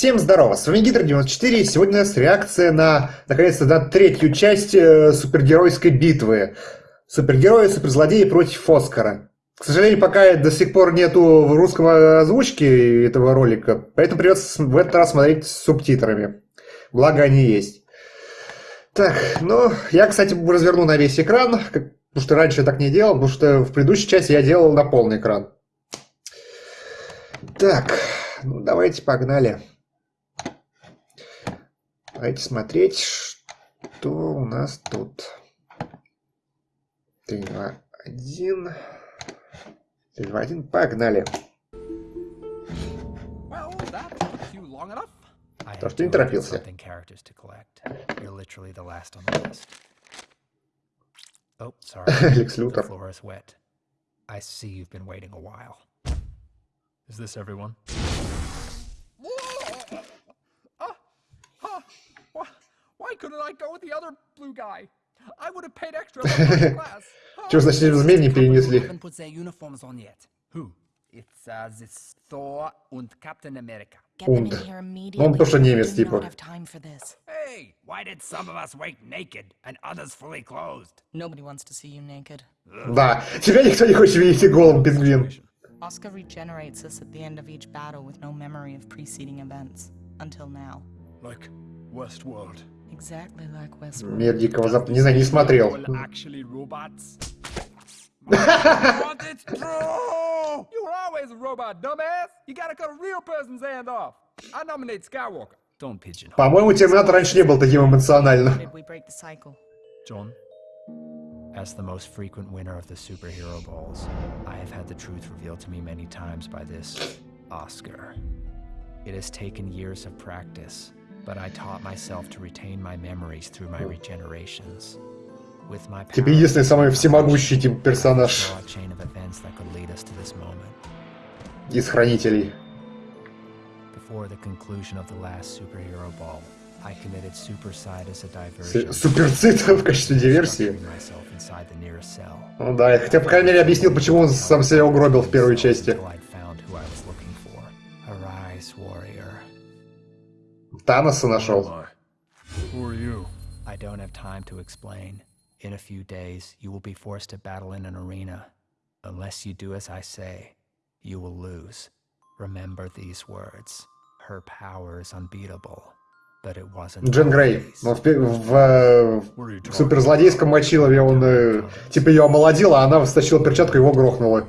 Всем здорово, с вами Гидр94, и сегодня у нас реакция на, наконец-то, на третью часть э, супергеройской битвы. Супергерои, суперзлодеи против Оскара. К сожалению, пока до сих пор нету русского озвучки этого ролика, поэтому придется в этот раз смотреть с субтитрами. Благо они есть. Так, ну, я, кстати, разверну на весь экран, потому что раньше я так не делал, потому что в предыдущей части я делал на полный экран. Так, ну давайте погнали. Давайте смотреть, что у нас тут. 3, 2, 1. 3, 2, 1. Погнали. То, что не торопился. Oh, sorry. Лекс Лютер. I see you've been waiting a while. Is this everyone? couldn't I go with the other blue guy? I would have paid extra for first class. Чего, значит, змей не перенесли? haven't put their uniforms on yet. Who? It's uh, this Thor and Captain America. Get them in Und. here Ну, immediately. он тоже немец, We do типа. not have time for this. Hey, why did some of us wake naked and others fully clothed? Nobody wants to see you naked. Да, тебя никто не хочет видеть голым, пингвин. Oscar regenerates us at the end of each battle with no memory of preceding events. Until now. Like Westworld. Exactly like Westworld. Мир Дикого Запада. Не знаю, не смотрел. Well, actually robots. But it's true! You were always a robot, dumbass! You gotta cut a real person's hand off! I nominate Skywalker. Don't pigeonhole. По-моему, Терминатор раньше не был таким эмоциональным. Did we break the cycle? John? As the most frequent winner of the superhero balls, I have had the truth revealed to me many times by this Oscar. It has taken years of practice, but I taught myself to retain my memories through my regenerations. With my Типа power, единственный самый всемогущий типа I персонаж saw a chain of events that could lead us to this moment. из Хранителей. Before the conclusion of the last superhero ball, I committed superside as a С- diversion. Суперцит в качестве диверсии. Ну да, хотя, по крайней мере, объяснил, почему он сам себя угробил в первой части. Таноса нашел. I don't have time to explain. In a few days, you will be forced to battle in an arena. Unless you do as I say, you will lose. Remember these words. Her power is unbeatable. But it wasn't. Джен Грей. Ну, в, в, э, в суперзлодейском мочилове он, э, типа, ее омолодил, а она стащила перчатку и его грохнула.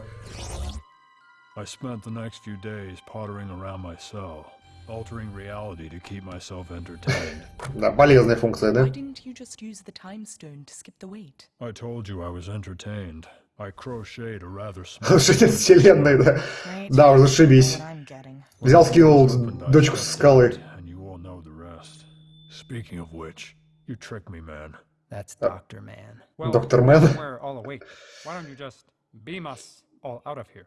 I spent the next few days pottering around my cell, altering reality to keep myself entertained. Да, полезная функция, да? Why didn't you just use the time stone to skip the wait? I told you I was entertained. I crocheted a rather small. Слушай, это вселенная, да. Right? Да, уже зашибись. What I'm getting. Взял, скинул opened, I дочку со скалы. And you all know the rest. Speaking of which, you tricked me, man. That's Dr. Man. Well, Доктор Мэн. We're all awake. Why don't you just beam us all out of here?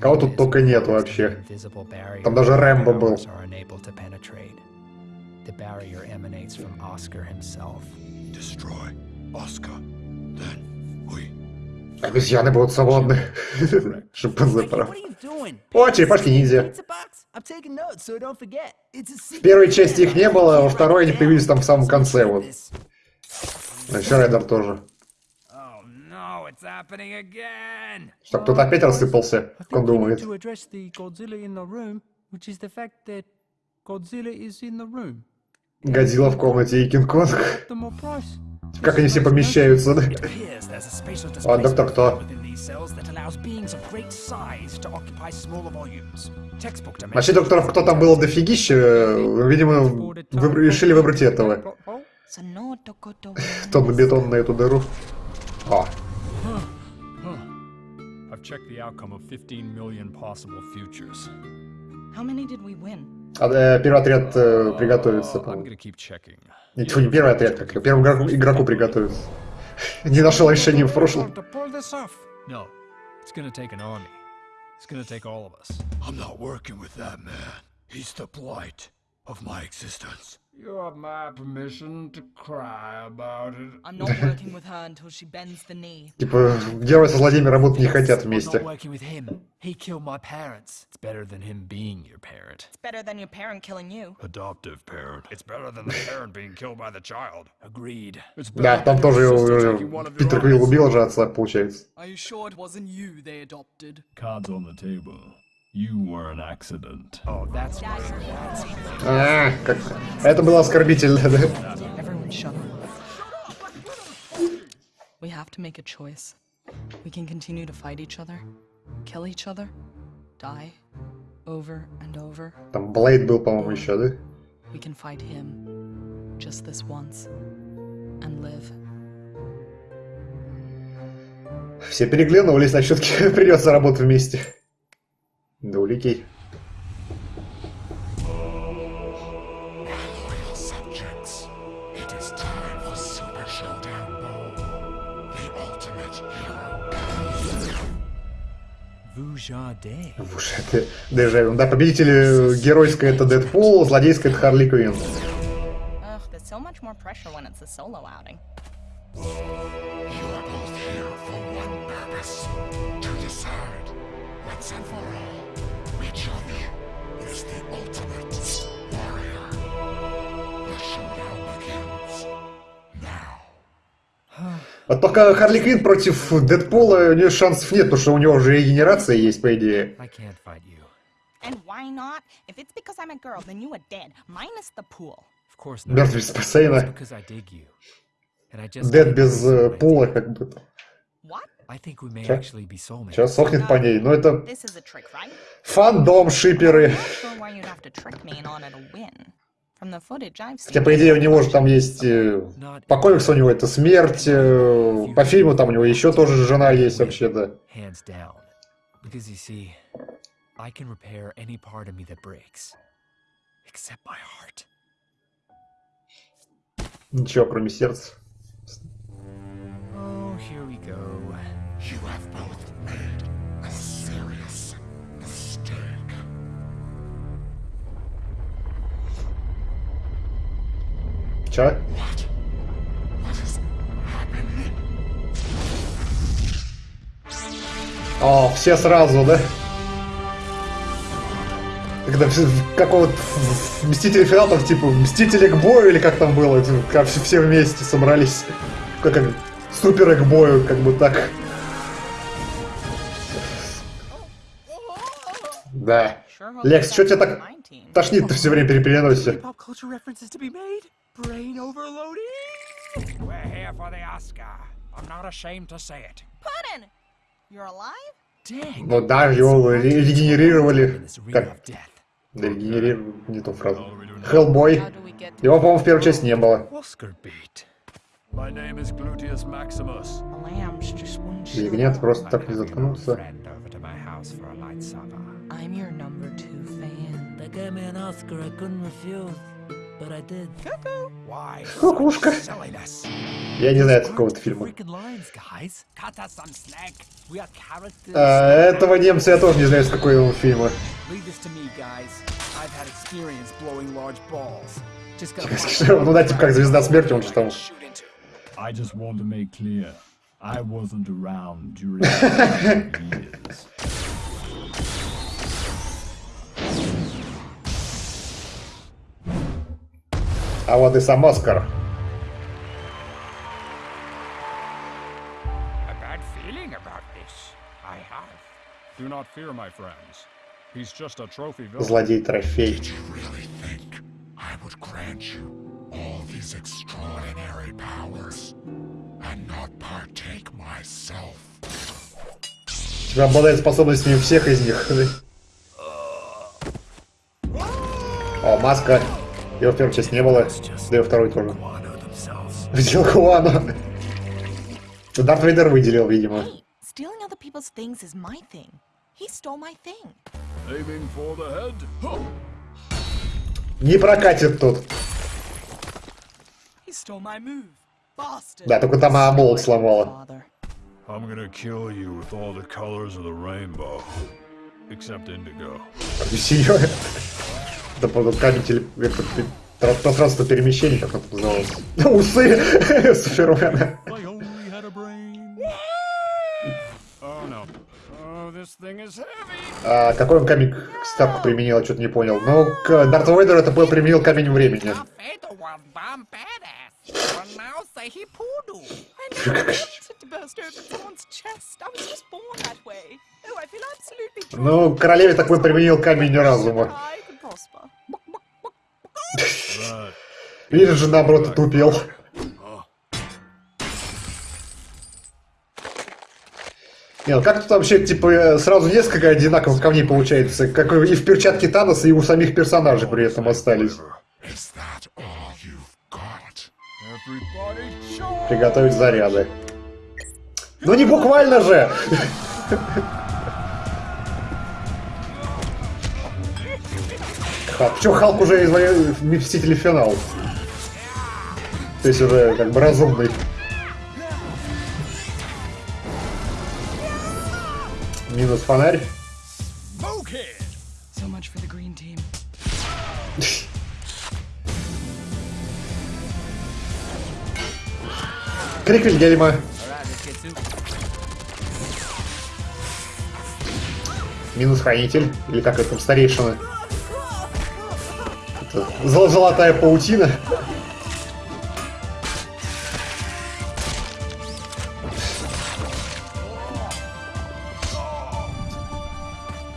Кого тут только нет вообще. Там даже Рэмбо был. The barrier emanates from Oscar himself. Destroy Oscar. Then we. Обезьяны будут свободны. Шимпанзе doing? О, черепашки ниндзя. В первой части их не было, а во второй они появились там в самом конце, вот. Ну, еще Райдер тоже. Oh no, it's happening again. Что, кто-то опять рассыпался, I как он думает. to address the Godzilla in the room, which is the fact that Godzilla is in the room. Годзилла в комнате и Кинг-Конг. Как они все помещаются, да? А, доктор кто? Вообще докторов кто там было дофигища, видимо, выбр- решили выбрать этого. На бетон на эту дыру. О, I've checked the outcome of 15 million possible futures. How many did we win? а, э, первый отряд э, приготовится. Ничего, не первый отряд, как первому игроку, игроку приготовиться. Не нашел решения в прошлом. No, it's gonna take an army. It's gonna take all of us. I'm not working with that man. He's the blight of my existence. You have my permission to cry about it. I'm not working with her until she bends the knee. Типа, герои со злодеями работать не хотят I'm вместе. not working with him. He killed my parents. It's better than him being your parent. It's better than your parent killing you. Adoptive parent. It's better than the parent being killed by the child. Agreed. Да, там тоже э, Питер. Квилл убил же отца, получается. Are you sure it wasn't you they adopted? Cards on the table. You were an accident. Oh, that's Dad, why. you're That's А, как... Это было оскорбительно, да? Everyone shut up. We have to make a choice. We can continue to fight each other, kill each other, die, over and over. Там Блейд был, по-моему, еще, да? We can fight him, just this once, and live. Все переглянулись, на все-таки придется работать вместе. Да уликей. subjects, it is time for Super Showdown Bowl, the ultimate hero. Vujade. Уж это дежавю. Да, победитель геройская это Дэдпул, злодейская это Харли Квинн. You are both here for one purpose, to decide, once and for all, which of you is the ultimate warrior. The showdown begins now. Вот только Харли Квинн против Дэдпула у нее шансов нет, потому что у него уже регенерация есть, по идее. I can't fight you. And why not? If it's because I'm a girl, then you are dead, minus the pool. Of course not. It's бассейна. can't без э, пула, как бы. Soulmates. Сейчас сохнет по ней. Но это This is a trick, right? фандом, шиперы. I'm not sure why you'd have to trick me in order to win. From the footage I've seen. Хотя, по идее, у него же там есть... э, По комиксу у него это смерть, э, по фильму там у него еще тоже жена есть вообще-то. Hands down. Because you see, I can repair any part of me that breaks. Except my heart. Ничего, кроме сердца. Oh, here we go. You have both made a serious mistake. Че? What? What is happening? О, все сразу, да? Когда какого-то Мстители финал, там типа Мстители к бою или как там было, это как все, вместе собрались. Как, как суперы к бою, как бы так. I'm not ashamed to say it. Puddin! You're alive? Dang. Ну да, его ре- регенерировали. Как? Да, регенерировали, не ту фразу. Хеллбой. Его, по-моему, в первой части не было. Ягнят просто так не заткнулся. I'm your number two fan. They gave me an Oscar I couldn't refuse, but I did. Why Кукушка. Я не знаю какого-то фильма. А, этого немца я тоже не знаю, с какой он фильма. Ну да, типа как звезда смерти, он же там. I just want to make clear, I wasn't around during the years. These extraordinary powers and not partake myself? Типа обладает способностями всех из них. О, маска. Его в первой части не было. Да и во второй тоже. Видел Хуану. Дарт Вейдер выделил, видимо. Hey, stealing other people's things is my thing. He stole my thing. Aiming for the head. Huh. Не прокатит тут. He stole my move. Bastard. Да, только там а, молот сломала. I'm gonna kill you with all the colors of the rainbow. Except indigo. Походу, камень теле... это, Тра- Пространство перемещений, как это называлось. Усы Супермена. Oh. Oh. А какой он камень к ставку применил, я что-то не понял. Ну, к Дарту Вейдеру это был применил камень времени. Oh, Ну, королеве такой применил камень разума. Right. Видишь же, наоборот, тупел. Не, ну как тут вообще, типа, э, сразу несколько одинаковых камней получается, как и в перчатке Таноса, и у самих персонажей при этом остались. Приготовить заряды. Ну не буквально же! Халк. Чё, Халк уже из Мстителей финал. То есть уже как бы разумный. Минус фонарь. Крик Вильгельма. Минус хранитель. Или как это там, старейшина. Это зол- золотая паутина.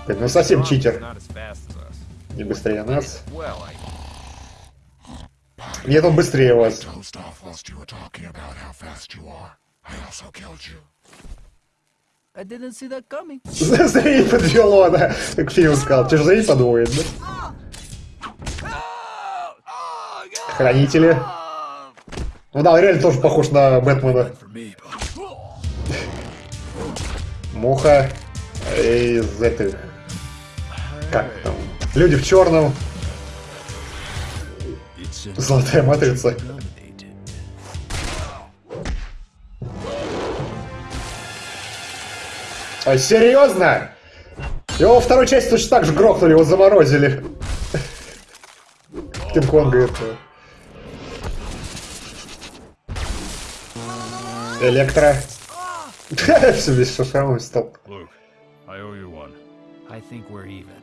Ну совсем читер. Не быстрее нас. Нет, он bыстрее вас. Coming. Зрение подвело, да. Как фильм сказал. Тебе же зрение подводит, да? Хранители. Ну да, реально тоже похож на Бэтмена. Муха из этих... Как там? Люди в черном. Золотая матрица. А серьезно? Его во второй части точно так же грохнули, его заморозили. Кинг-Конга этого. one. I think we're even.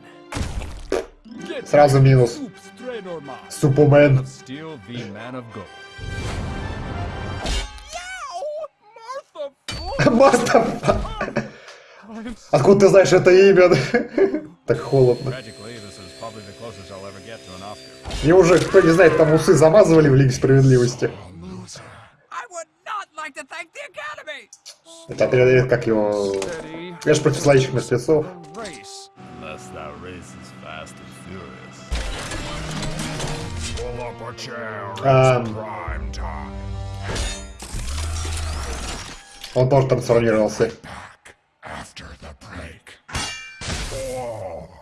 Сразу минус. Супермен. Марта. Откуда ты знаешь это имя? Так холодно. Мне уже, кто не знает, там усы замазывали в Лиге Справедливости. I would not like to thank the Academy. Это отряд, как его... Я же против зловещих мертвецов. Um. time. Он тоже трансформировался. Back after the break. Stay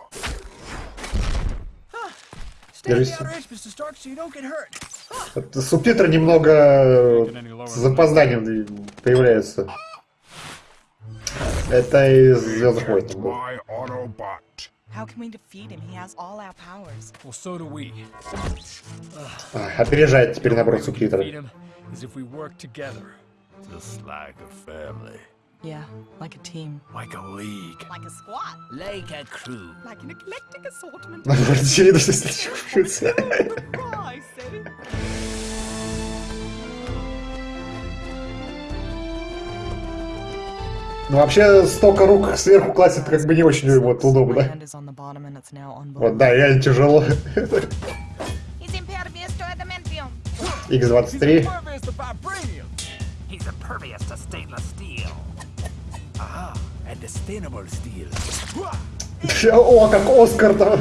Это Субтитры немного с запозданием появляются. Это из Звездных войн. How can we defeat him? He has all our powers. Well, so do we. А, Опережает теперь. Just like a family. Yeah, like a team. Like a league. Like a squad. Like a crew. Like an eclectic assortment. Здесь чувствуется. I say. Ну вообще столько рук сверху класть это как бы не очень вот удобно. Вот да, реально тяжело. He's impervious to adamantium. X23. О, как Оскар там.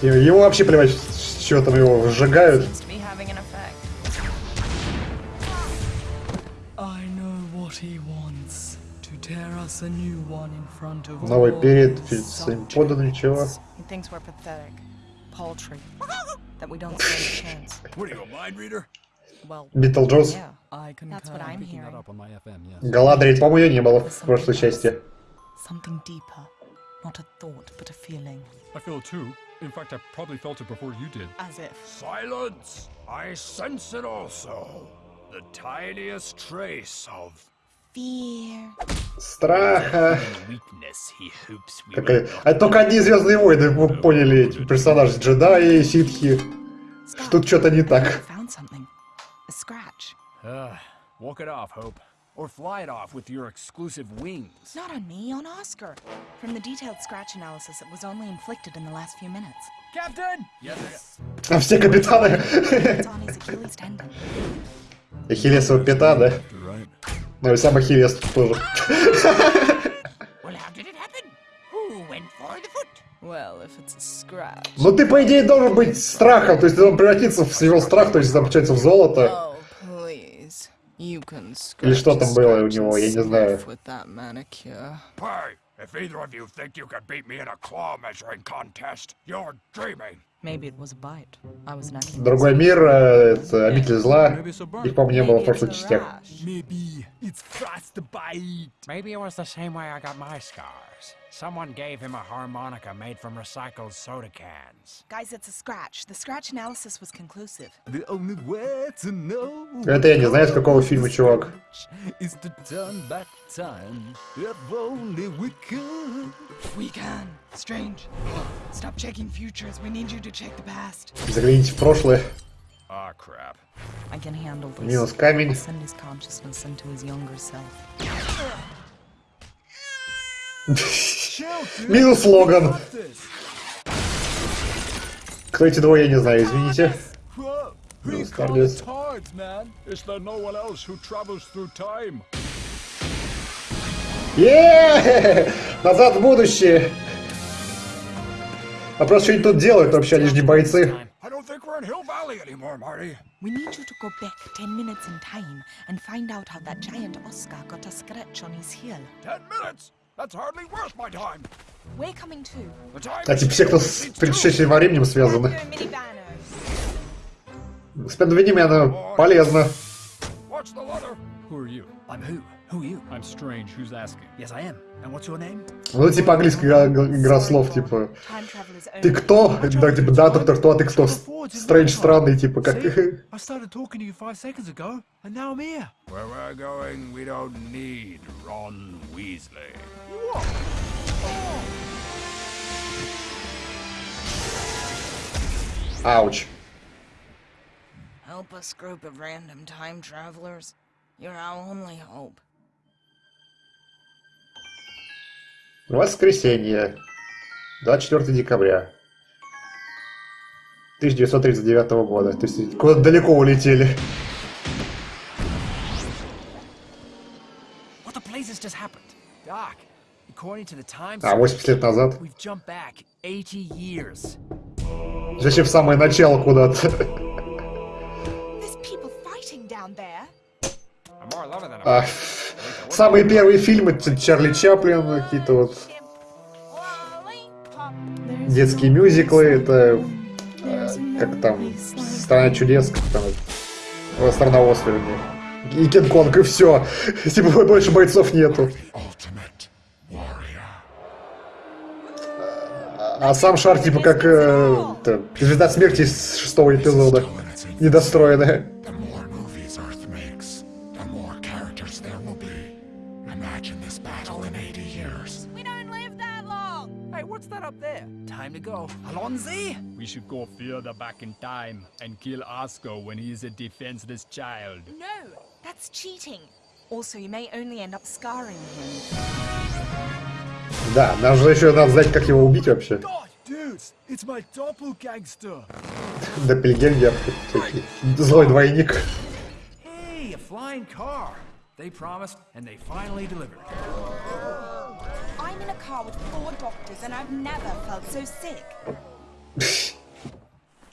Ему вообще плевать, что там его сжигают. Новый перед своим подданным чего? That we don't stand a chance. What are you, a mind reader? Beetlejuice. Galadriel, по-моему, ее не было в прошлой части. Something deeper, Not a thought, but a feeling. I feel it too. In fact, I probably felt it before you did. As if. Silence! I sense it also. The tiniest trace of Fear. Страха. Какая... А только одни Звездные войны вы поняли персонажи джедаи, ситхи. Тут что-то не так. found something. A scratch. Uh, walk it off, Hope. Or fly it off with your exclusive wings. Not on me, on Oscar. From the detailed scratch analysis, it was only inflicted in the last few minutes. Captain! Yes. А все капитаны. It's on his Achilles tendon. Ахиллесова пята, да? You're right. Ну и сам Ахиллес тоже. Well, how did it happen? Who went for the foot? Well, if it's a scratch. Ну ты, по идее, должен быть страхом, то есть ты должен превратиться в его страх, то есть там получается в золото. Oh, Или что там было у него, я не знаю. if either of you think you can beat me in a claw measuring contest, you're dreaming. Maybe it was a bite. I was necking Другой мир, э, это обитель зла. Их, по-моему, не было в прошлых частях. Maybe it's frostbite. Maybe it was the same way I got my scars. Someone gave him a harmonica made from recycled soda cans. Guys, it's a scratch. The scratch analysis was conclusive. The only way to know Это я не знаю, с какого фильма, чувак. is to turn back time. If only we could. We can. Strange. Stop checking futures. We need you to check the past. Загляните в прошлое. Ah, crap. I can handle this. Минус камень. I'll send his consciousness into his younger self. Минус Логан. Кто эти двое, я не знаю, извините. Time? Еее! Назад в будущее! Вопрос, что они тут делают вообще, они же не бойцы. We need you to go back 10 minutes in time and find out how that giant Oscar got a scratch on his heel. Ten minutes? That's hardly worth my time. We're coming too. The time А типа все, кто с предшествующим временем связаны. minivanners. С предвидением она полезна. What's the leather? Who are you? I'm who? Who are you? I'm strange. Who's asking? Yes, I am. And what's your name? Ну, типа английская игра, игра слов, типа. Time travelers Ты only. кто? Да, типа, да, доктор, кто, а ты кто? Стрэндж странный, типа, как... See? I started talking to you five seconds ago, and now I'm here. Where we're going, we don't need Ron Weasley. Ауч. Help us, group of random time travelers. You're our only hope. Воскресенье. 24 декабря. 1939 года. То есть куда-то далеко улетели. What the blazes just happened? Doc, according to the time А, 80 лет назад. we've jumped back 80 years. Зачем в самое начало куда-то? There's people fighting down there. I'm more loving than А, самые первые фильмы Чарли Чаплин, какие-то вот детские мюзиклы, это э, как там Страна чудес, как там Страна вернее. И Кинг-Конг, и все. Типа больше бойцов нету. Warrior. А сам шар типа как э, это, звезда смерти из шестого эпизода. Недостроенная. to go. Alonzi? We should go further back in time and kill Oscar when he is a defenseless child. No, that's cheating. Also, you may only end up scarring him. Да, нам же еще надо знать, как его убить вообще. God, dudes, it's my doppelgangster. Доппельгенгер. всякий. Злой двойник. Hey, a flying car. They promised, and they finally delivered. In a car with four doctors and I've never felt so sick.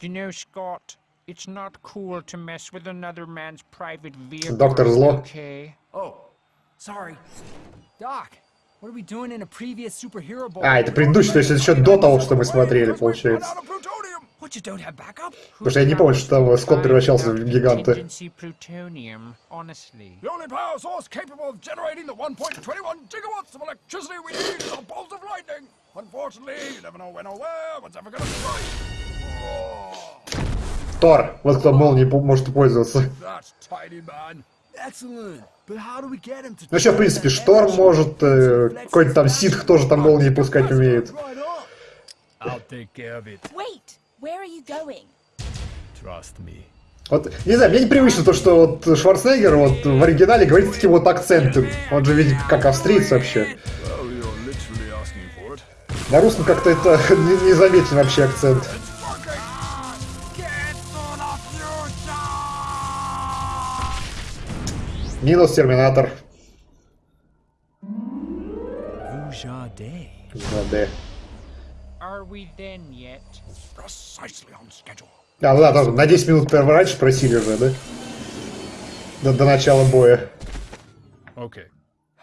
you know, Scott, it's not cool to mess with another man's private vehicle. Doctor Law. Okay. Oh, sorry. Doc, А, это предыдущий, то есть это еще до того, что мы смотрели, получается. Потому что я не помню, что там Скотт превращался в гиганта. Contingency plutonium, honestly. The only power source capable of generating the 1.21 gigawatts of electricity we need is a bolt of lightning. Unfortunately, you never know when or where one's ever gonna strike. Тор. Вот кто молнией может пользоваться. Ну еще, в принципе, Шторм может, э, какой-то там Ситх тоже там молнии пускать умеет. Вот, не знаю, мне непривычно то, что вот Шварценеггер вот в оригинале говорит с таким вот акцентом. Он же ведь как австриец вообще. На русском как-то это не, не заметен вообще акцент. Минус Терминатор. Vujade. Да, да. Are we then yet? Precisely on schedule. А, ну да, тоже на 10 минут первый раньше просили же, да? До, до начала боя. Okay.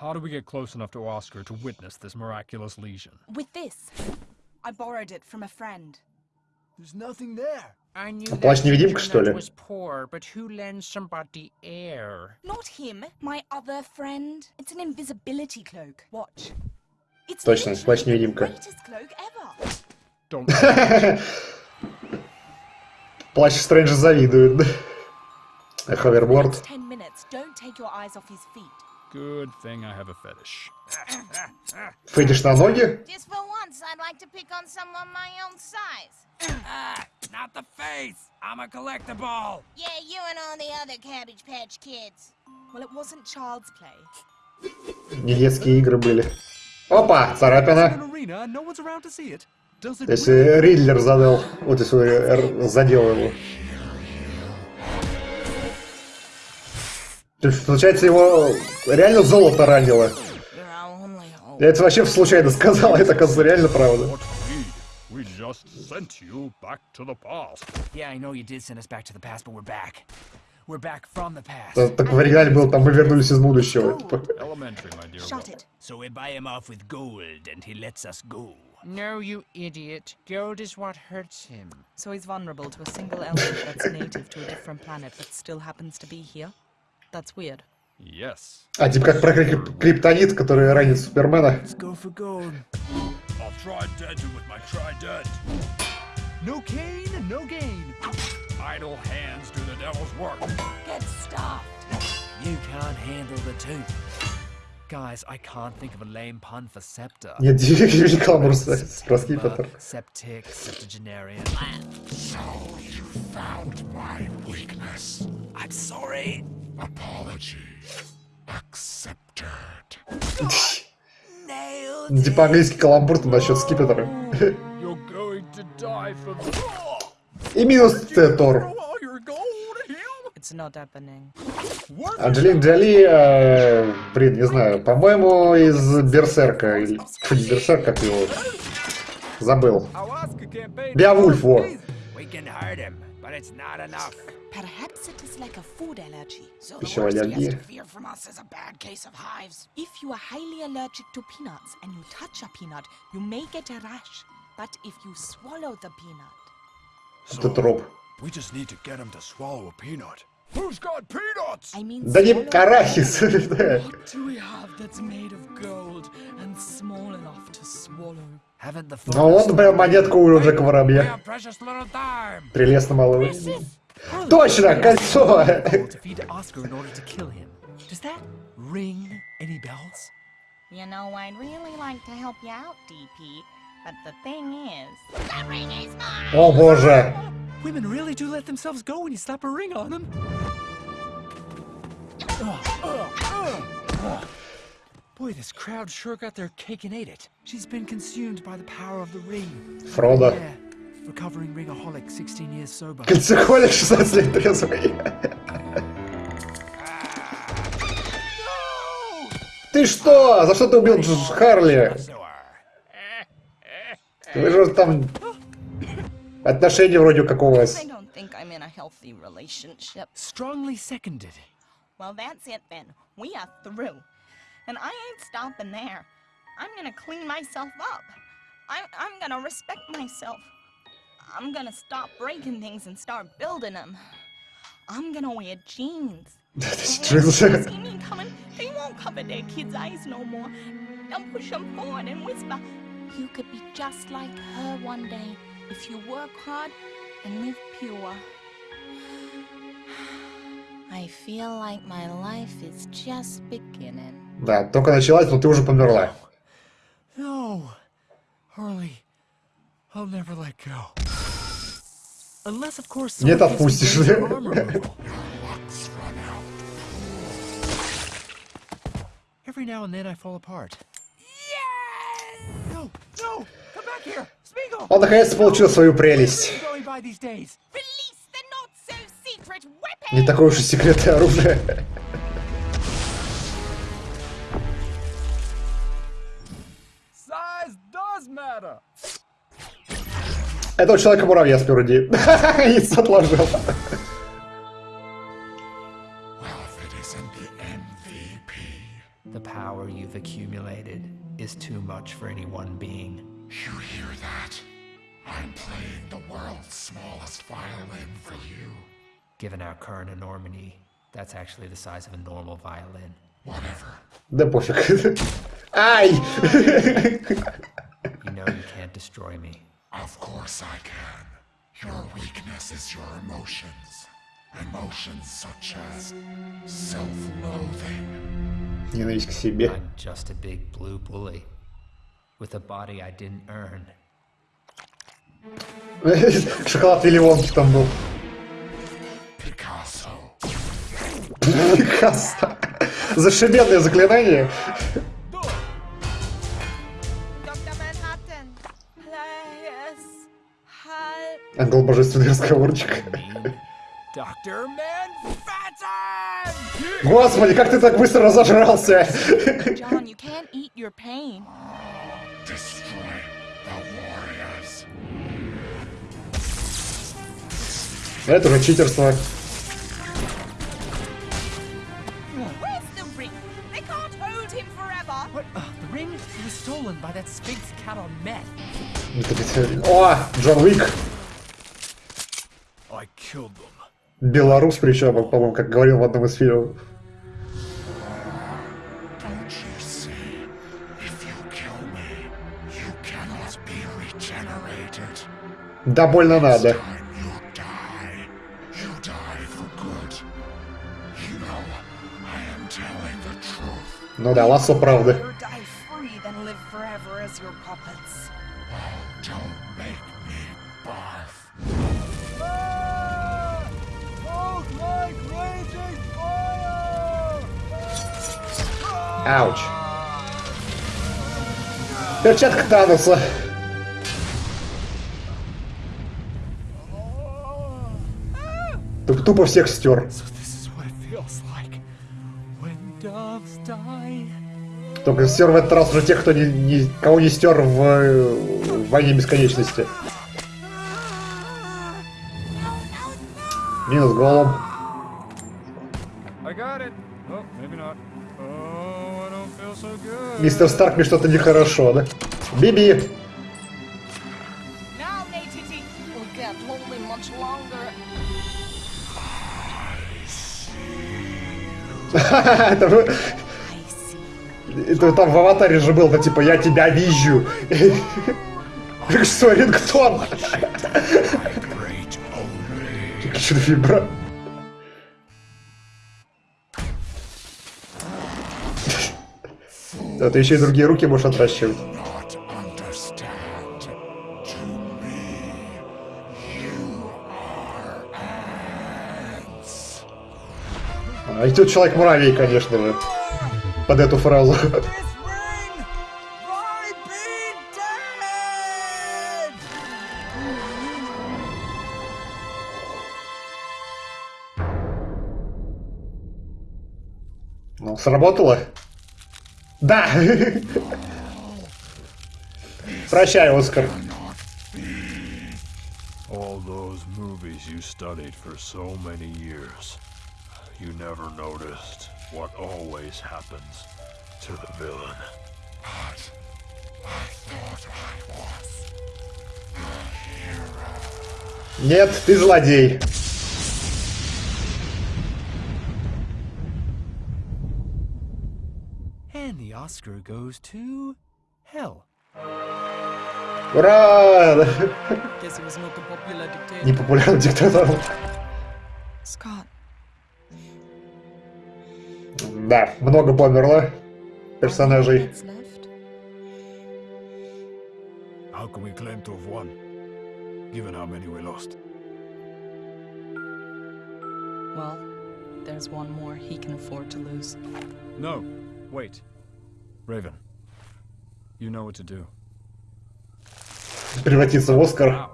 How do we get close enough to Oscar to witness this miraculous lesion? With this. I borrowed it from a friend. There's nothing there. I knew А плащ that невидимка, Peter что ли? Nut was poor, but who lends somebody air? Not him, my other friend. It's an invisibility cloak. Watch. It's Точно, плащ-невидимка. the greatest cloak ever. Don't. Плащ Стрэнджа завидует? А Ховерборд. Good thing I have a fetish. Фетиш на ноги? Just for once, I'd like to pick on someone my own size. Ah, not the face! I'm a collectible! Yeah, you and all the other Cabbage Patch Kids. Well, it wasn't child's play. Не детские игры были. Опа, царапина. Если Ридлер задел, вот если задел его. То есть, получается, его реально золото ранило. Я это вообще случайно сказал, это, оказывается, реально правда. We? Just sent you back to the past. Yeah, I know you did send us back to the past, but we're back. We're back from the past. Так в оригинале было, там мы вернулись из будущего. Типа. Elementary, my dear. Shut it. So we buy him off with gold, and he lets us go. No, you idiot. Gold is what hurts him. So he's vulnerable to a single element that's native to a different planet but still happens to be here? That's weird. Yes. А, типа как про крип- криптонит, который ранит Супермена. Let's go for gold. I'll try denting with my trident. No cane, no gain. Idle hands do the devil's work. Get stuffed. You can't handle the tooth. Guys, I can't think of a lame pun for scepter. Нет, Юрий Каламур про скипетр. Septic, septuagenarian. So you found my weakness. I'm sorry. Apology accepted. Nailed Типа английский каламбур там насчет скипетра. You're going to die for me. И минус Т- Тор. All your gold, him? It's not happening. Анджелина Джоли, э, блин, не знаю, по-моему, из Берсерка. Или, фу, не Берсерк, как его. Забыл. Беовульф, во. It's like a food allergy. So the worst he has to fear from us is a bad case of hives. If you are highly allergic to peanuts and you touch a peanut, you may get a rash. But if you swallow the peanut, троп. We just need to get him to swallow a peanut. Who's got peanuts? I mean, Да не swallow- арахис. да. What do we have that's made of gold and small enough to swallow? Haven't the Ну вот, прям монетку у Джека Воробья. Прелестно малого. Точно, кольцо! to feed Oscar in order to kill him. Does that ring any bells? You know, I'd really like to help you out, DP. But the thing is, the ring is mine. О боже! Women really do let themselves go when you slap a ring on them. Boy, this crowd sure got their cake and ate it. She's been consumed by the power of the ring. Фродо. Yeah, recovering ringaholic, 16 years sober. Кольцехолик 16 лет трезвый. Ты что? За что ты убил Харли? Вы же там... Отношения вроде как у вас. Strongly seconded. Well, that's it then. We are through. And I ain't stopping there. I'm gonna clean myself up. I'm, I'm gonna respect myself. I'm gonna stop breaking things and start building them. I'm gonna wear jeans. And when Джинсы. people see me coming, they won't cover their kids' eyes no more. They'll push them forward and whisper, You could be just like her one day if you work hard and live pure. I feel like my life is just beginning. Да, только началась, но ты уже померла. No, Harley, I'll never let go. Run out. Every now and then I fall apart. No, no, come back here, Spiegel. Он наконец-то получил свою прелесть. Не такое уж и секретное оружие. Это у человека-муравья с груди. Яйцо отложил. Well, if it isn't the MVP. The power you've accumulated is too much for any one being. You hear that? I'm playing the world's smallest violin for you. Given our current enormity, that's actually the size of a normal violin. Whatever. Да пофиг. Ай! You know you can't destroy me. Of course I can. Your weakness is your emotions. Emotions such as self-loathing. Ненависть к себе. I'm just a big blue bully with a body I didn't earn. Шоколад и лимонки там был. Picasso. Пикассо. Зашибенное заклинание. Ангел божественный разговорчик. Господи, как ты так быстро разожрался? John, you can't eat your pain. Destroy the warriors. Это уже читерство. Uh. О, Джон Уик. I killed them. Белорус причем, по-моему, как говорил в одном из фильмов. Don't you see? If you kill me, you cannot be regenerated. Да больно надо. Time you die. You die for good. You know, I am telling the truth. Ну да, лассо правды. Ауч. Перчатка Таноса. Туп- Тупо всех стер. Только стер в этот раз уже тех, кто не, не- кого не стер в, в войне бесконечности. Минус голом. Мистер Старк, мне что-то нехорошо, да? Биби! Это же-. Это там в аватаре же был, да типа я тебя вижу. Что, рингтон? Что вибра? Да, ты еще и другие руки можешь отращивать. А и тут человек-муравей, конечно же. Под эту фразу. Ну, сработало? Да! Прощай, Оскар. All those movies you studied for so many years. You never noticed what always happens to the villain. But I thought I was the hero. Нет, ты злодей. Oscar goes to hell. Ура! Guess he was not the popular dictator. Непопулярным диктатором. Scott, Да, много померло персонажей. what's left? How can we claim to have won, given how many we lost? Well, there's one more he can afford to lose. No, wait. Raven, you know what to do. Превратиться в Оскар. Wow,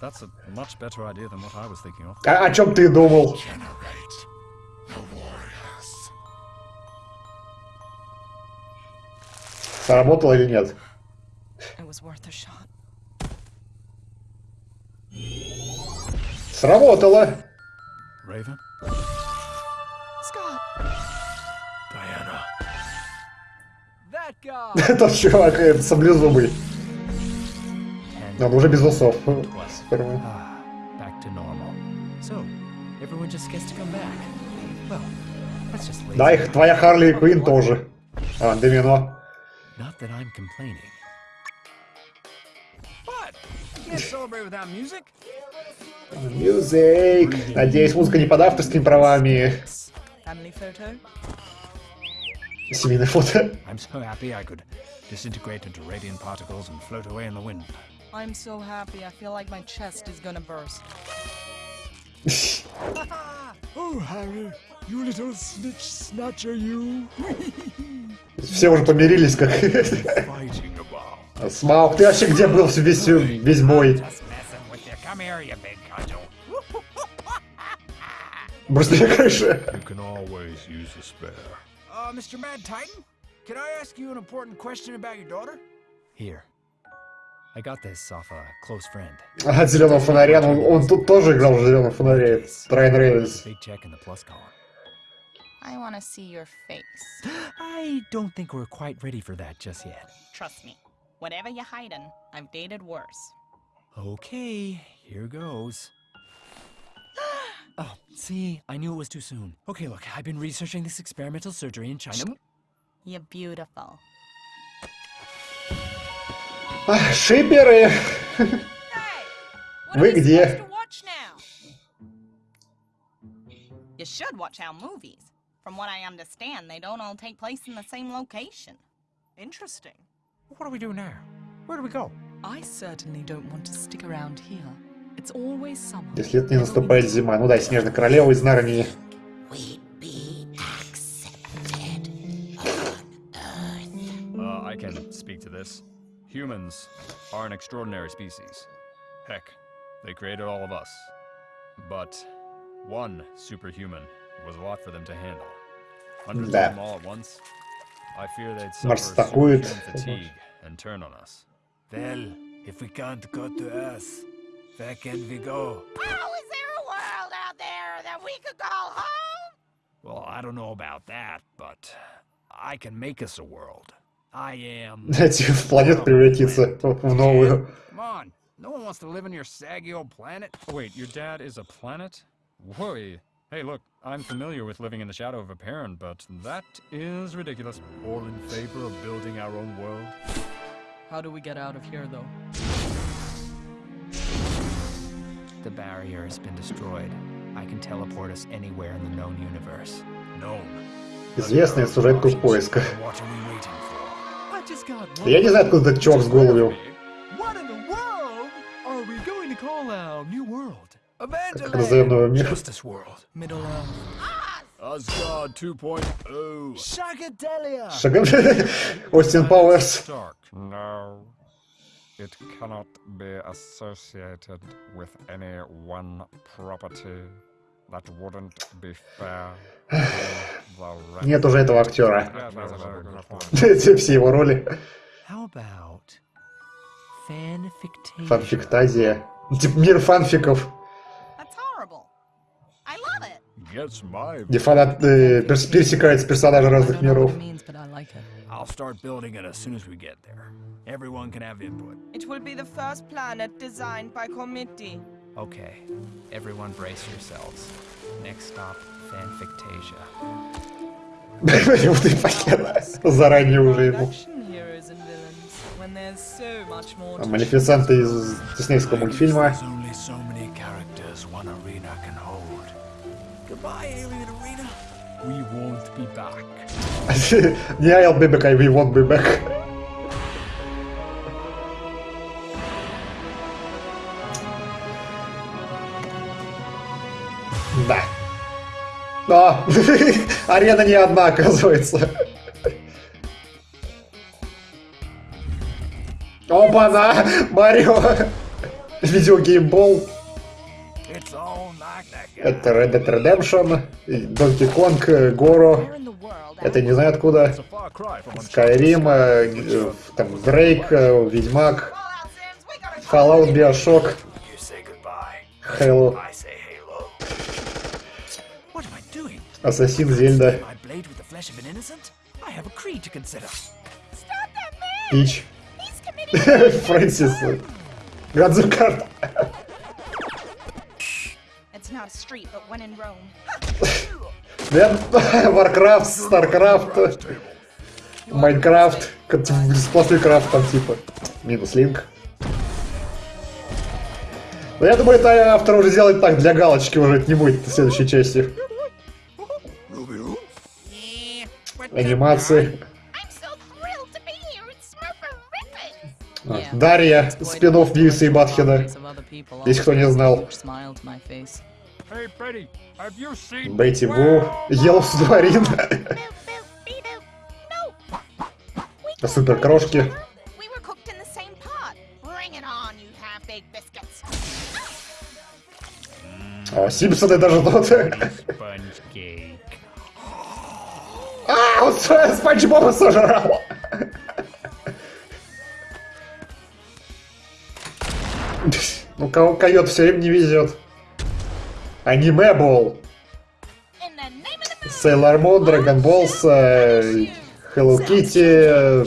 that's a much better idea than what I was thinking of. А о чем ты думал? Сработало или нет? It was worth a shot. Сработало! Raven? Gets to come back. Well, that's just lazy. Да, их твоя Харли Квин тоже. А, Домино. Мюзик. Надеюсь, музыка не под авторскими правами. Family photo? Семейное фото. I'm so happy I could disintegrate into radiant particles and float away in the wind. I'm so happy. I feel like my chest is gonna burst. Oh, Harry, you little snitch snatcher, you. Все уже помирились, как... Fighting about. Смаук, ты вообще где был весь, весь бой? Just messing with Uh, Mr. Mad Titan, can I ask you an important question about your daughter? Here. I got this off a close friend. От зеленого фонаря, ну, он тут тоже играл в зеленом фонаре. Райан Рейнольдс. Big check in the plus column. I want to see your face. I don't think we're quite ready for that just yet. Trust me. Whatever you're hiding, I've dated worse. Okay, here goes. oh, see, I knew it was too soon. Okay, look, I've been researching this experimental surgery in China. You're beautiful. А, Шиперы. Hey! What Вы are we где? supposed to watch now? You should watch our movies. From what I understand, they don't all take place in the same location. Interesting. What do we do now? Where do we go? I certainly don't want to stick around here. It's always summer. Если это не наступает зима. Ну да, Снежная Королева из Нарнии. Uh, I can speak to this. Humans are an extraordinary species. Heck, they created all of us. But one superhuman was a lot for them to handle. Hundreds Да. of them all at once. I fear they'd Марс suffer атакует. superhuman fatigue and turn on us. Well, if we can't go to Earth, where can we go? Oh, is there a world out there that we could call home? Well, I don't know about that, but I can make us a world. I am. Дайте в планету превратиться в новую. Come on. No one wants to live on your saggy old planet. Oh, wait, your dad is a planet? Whoa. Hey, look, I'm familiar with living in the shadow of a parent, but that is ridiculous. All in favor of building our own world? How do we get out of here, though? The barrier has been destroyed. I can teleport us anywhere in the known universe. Known. Известная сюжетка в поисках. What are we waiting for? I just got Я не знаю, откуда этот чувак с голову. What in the world are we going to call our new world? Как назовем новый мир? Justice World. Middle Earth. Asgard 2.0. Shagadelia! Шаган... Остин Пауэрс. It cannot be associated with any one property. That wouldn't be fair. Нет уже этого актера. Все его роли. Фанфиктазия. Типа мир фанфиков. Где фанат э, пересекается персонажи разных миров. it means, but I like it. I'll start building it as soon as we get there. Everyone can have input. It will be the first planet designed by committee. Okay, everyone brace yourselves. Next stop, fanfictasia. Вот и понятно. Заранее уже ему. Action heroes and villains. When they're There's so much more А to Малефисента из диснейского мультфильма. There's only so many characters one arena can hold. Goodbye, Alien Arena. We won't be back. Не I'll be back, I we won't be back. Да. О, арена не одна, оказывается. Опа-на! Марио! Видеогеймбол. Это Red Dead Redemption, Donkey Kong, э, Горо. Это не знаю откуда. Skyrim, э, э, там э, Ведьмак, Fallout, Bioshock. Halo? Ассасин, Зельда! Пич, Фрэнсис, Гадзукарт. It's not a street, but one in Rome. Да, Warcraft, Starcraft, как сплошной крафт там типа. Минус линк. Но я думаю, это автор уже сделает так, для галочки уже это не будет в следующей части. Анимации. А. Дарья, спин-офф Бивиса и Батхеда. Если кто не знал. Бейти Бу. No! We Супер Крошки. We were cooked in the same pot. Bring it on, you half-baked biscuits. О, Симпсоны даже cake. А, он Спанч Боба сожрал. Ну, кого койот все время не везет. Аниме Бол! Sailor Moon, Dragon Balls, э, Hello Kitty, э,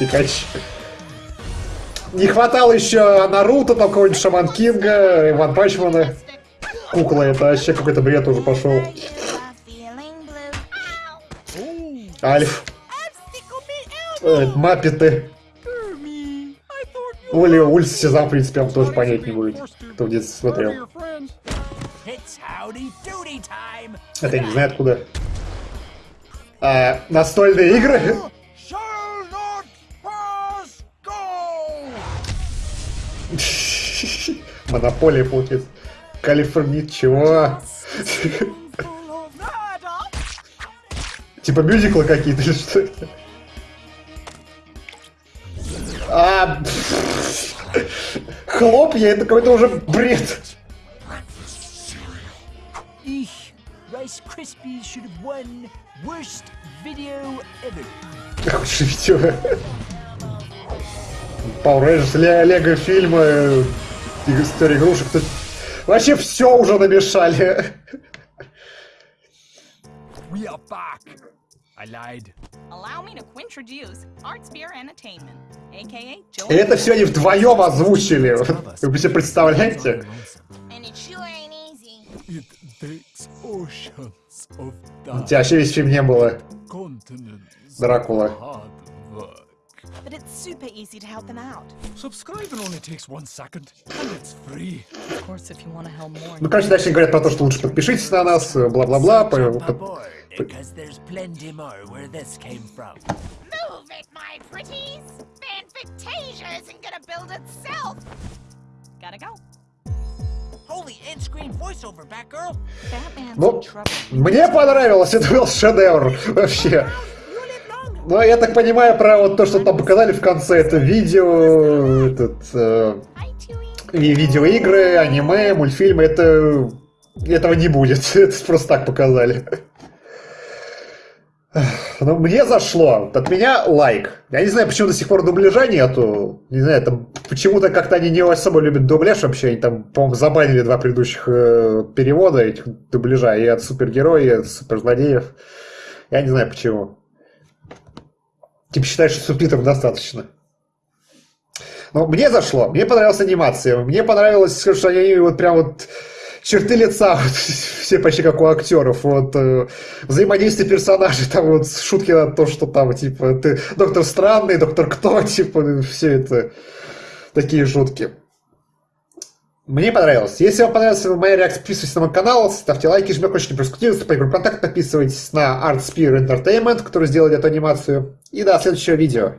Пикач. Не хватало еще Наруто, там какого-нибудь Шаман Кинга, Иван Пачмана. Кукла, это вообще какой-то бред уже пошел. Альф, э, Маппеты. Ули, улица Сезам, в принципе, он тоже понять не будет, кто детстве смотрел. Это я не знаю откуда. А, настольные игры? Монополия, получается. Калифорния, чего? Типа мюзиклы какие-то или что это? А, хлопья, это какой-то уже бред. Worst video ever. Худшее видео. Power Rangers, Ле- Лего фильмы, история игрушек. Тут Вообще все уже намешали. We are back. I lied. Allow me to introduce Art Spear Entertainment, aka Joe. И это все они вдвоем озвучили. Вы себе представляете? And it sure ain't easy. It takes oceans of У тебя вообще весь фильм не было. Дракула. But it's super easy to help them out. Subscribing only takes one second, and it's free. Of course, if you want to help more. Ну, короче, дальше говорят про то, что лучше подпишитесь на нас, бла-бла-бла. because there's plenty more where this came from. Move it, my pretties! Fanfictasia isn't gonna build itself! Gotta go. Ну, мне понравилось, это был шедевр вообще. Но я так понимаю про вот то, что там показали в конце, это видео, этот, э, и видеоигры, аниме, мультфильмы, это этого не будет, это просто так показали. Ну, мне зашло. От меня лайк. Я не знаю, почему до сих пор дубляжа нету. Не знаю, там почему-то как-то они не особо любят дубляж вообще. Они там, по-моему, забанили два предыдущих э, перевода этих дубляжа. И от супергероев, и от суперзлодеев. Я не знаю почему. Типа считаешь, что субтитров достаточно. Но мне зашло. Мне понравилась анимация. Мне понравилось, что они вот прям вот черты лица, вот, все почти как у актеров, вот, э, взаимодействие персонажей, там вот шутки на то, что там, типа, ты доктор странный, доктор кто, типа, все это такие шутки. Мне понравилось. Если вам понравилась моя реакция, подписывайтесь на мой канал, ставьте лайки, жмите колокольчик, проскутируйтесь по контакт, подписывайтесь на Art Spear Entertainment, который сделали эту анимацию. И до следующего видео.